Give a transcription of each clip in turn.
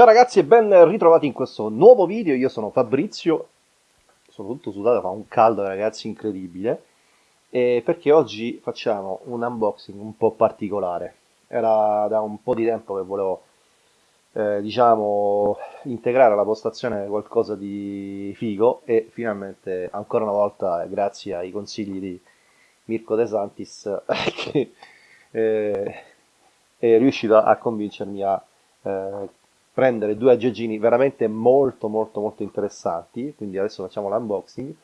Ciao ragazzi e ben ritrovati in questo nuovo video, io sono Fabrizio, sono tutto sudato, fa un caldo ragazzi incredibile, e perché oggi facciamo un unboxing un po' particolare, era da un po' di tempo che volevo, eh, diciamo, integrare alla postazione qualcosa di figo e finalmente, ancora una volta, grazie ai consigli di Mirko De Santis, che eh, è riuscito a convincermi a... Eh, prendere due aggeggini veramente molto molto molto interessanti, quindi adesso facciamo l'unboxing,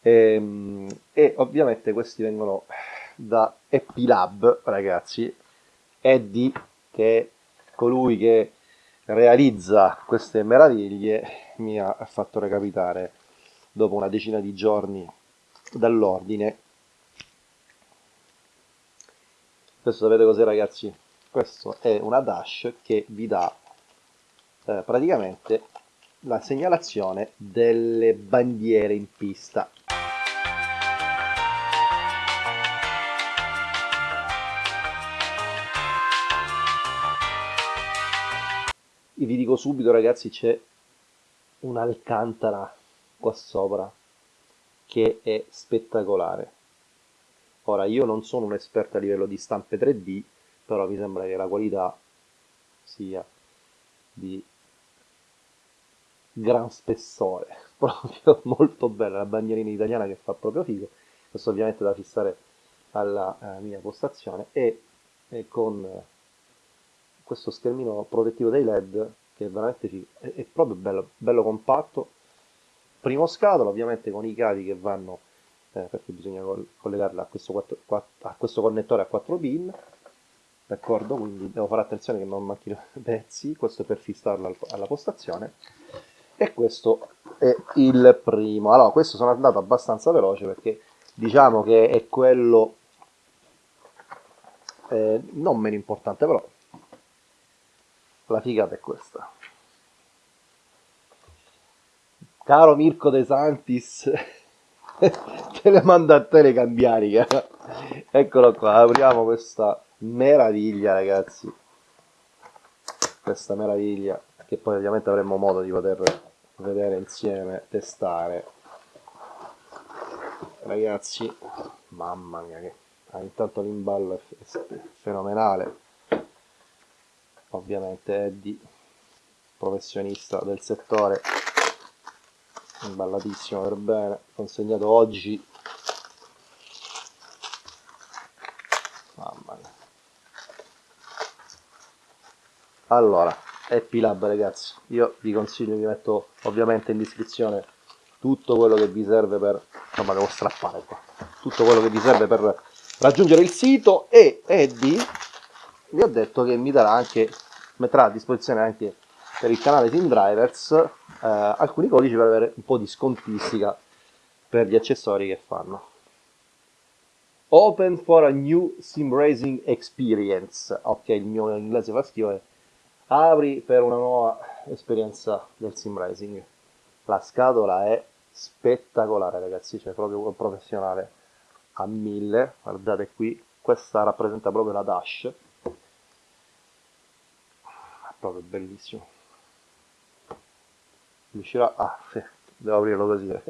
e, ehm, e, ovviamente questi vengono da Epilab, ragazzi, Eddie, che è colui che realizza queste meraviglie, mi ha fatto recapitare dopo una decina di giorni dall'ordine. Questo sapete cos'è ragazzi? Questo è una dash che vi dà eh, praticamente la segnalazione delle bandiere in pista. E vi dico subito ragazzi c'è un'alcantara qua sopra che è spettacolare. Ora io non sono un esperto a livello di stampe 3D, però mi sembra che la qualità sia di gran spessore, proprio molto bella, la bandierina italiana che fa proprio figo, questo ovviamente da fissare alla eh, mia postazione e, e con eh, questo schermino protettivo dei led che è veramente figo, è, è proprio bello, bello compatto, primo scatola ovviamente con i cavi che vanno eh, perché bisogna collegarla a questo, 4, 4, a questo connettore a 4 pin d'accordo quindi devo fare attenzione che non manchino pezzi. Questo per fissarla alla postazione. E questo è il primo. Allora questo sono andato abbastanza veloce perché diciamo che è quello eh, non meno importante però la figata è questa. Caro Mirko De Santis te le mando a te le cambiariche eccolo qua apriamo questa meraviglia ragazzi questa meraviglia che poi ovviamente avremo modo di poter vedere insieme, testare. Ragazzi, mamma mia che ah, intanto l'imballo è fenomenale. Ovviamente Eddie, professionista del settore, imballatissimo per bene, consegnato oggi. Mamma mia. Allora, Happy Lab ragazzi. Io vi consiglio vi metto ovviamente in descrizione tutto quello che vi serve per insomma devo strappare qua. Tutto quello che vi serve per raggiungere il sito e Eddie vi ho detto che mi darà anche metterà a disposizione anche per il canale Team Drivers eh, alcuni codici per avere un po' di scontistica per gli accessori che fanno. Open for a new sim racing experience. Ok il mio inglese fa schifo apri per una nuova esperienza del sim racing. La scatola è spettacolare ragazzi cioè proprio un professionale a mille. Guardate qui questa rappresenta proprio la dash. È proprio bellissimo. Riuscirà ah sì, devo aprirlo così.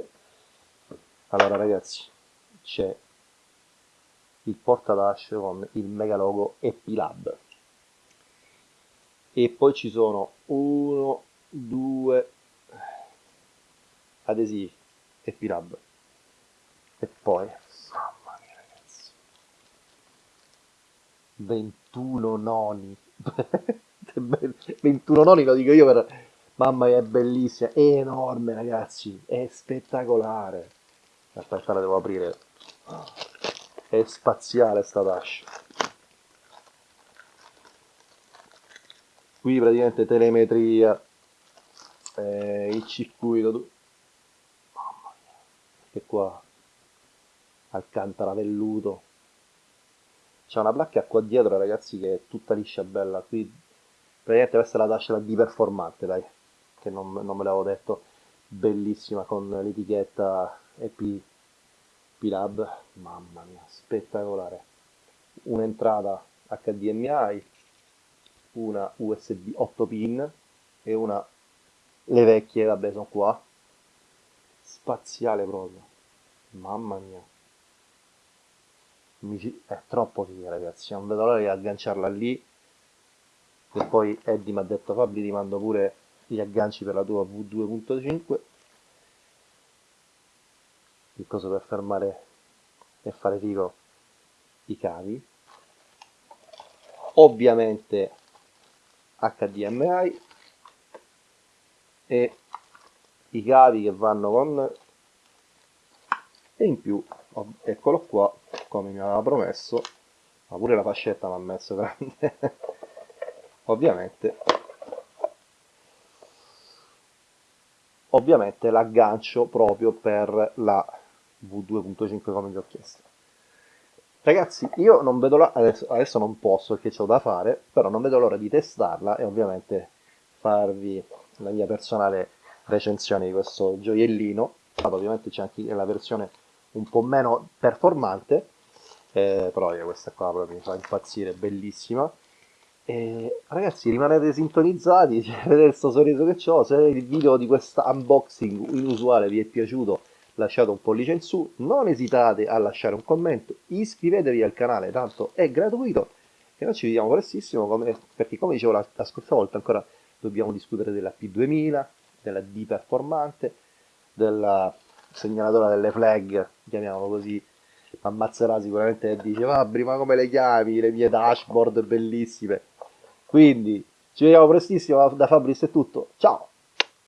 Allora ragazzi c'è il porta dash con il mega logo Epilab e poi ci sono uno, due adesivi e pirab e poi mamma mia ragazzi. 21 noni. 21 noni lo dico io per mamma mia è bellissima è enorme ragazzi è spettacolare. Aspetta la devo aprire. È spaziale sta dash qui praticamente telemetria eh, il circuito mamma mia che qua alcantara velluto. C'è una placca qua dietro ragazzi che è tutta liscia bella. Qui praticamente questa è la dash di performante dai che non, non me l'avevo detto. Bellissima con l'etichetta EP P-Lab. Mamma mia spettacolare. Un'entrata HDMI una USB 8 pin e una le vecchie vabbè sono qua. Spaziale proprio. Mamma mia. Mi, è troppo figa ragazzi. Non vedo l'ora di agganciarla lì. E poi Eddie mi ha detto Fabri ti mando pure gli agganci per la tua V2.5 il coso per fermare e fare figo i cavi. Ovviamente HDMI e i cavi che vanno con e in più eccolo qua come mi aveva promesso ma pure la fascetta mi ha messo grande. Ovviamente ovviamente l'aggancio proprio per la V2.5 come vi ho chiesto Ragazzi, io non vedo l'ora, adesso, adesso, non posso perché c'ho da fare, però non vedo l'ora di testarla e ovviamente farvi la mia personale recensione di questo gioiellino. Ovviamente c'è anche la versione un po' meno performante, eh, però io questa qua proprio mi fa impazzire, bellissima. E, ragazzi, rimanete sintonizzati, vedete questo sorriso che ho, se il video di questo unboxing inusuale vi è piaciuto lasciate un pollice in su, non esitate a lasciare un commento, iscrivetevi al canale, tanto è gratuito. E noi ci vediamo prestissimo, come, perché come dicevo la, la scorsa volta ancora dobbiamo discutere della P2000, della D performante, della segnalatore delle flag, chiamiamolo così, ammazzerà sicuramente e dice Fabri ma come le chiami, le mie dashboard bellissime, quindi ci vediamo prestissimo da Fabris è tutto, ciao!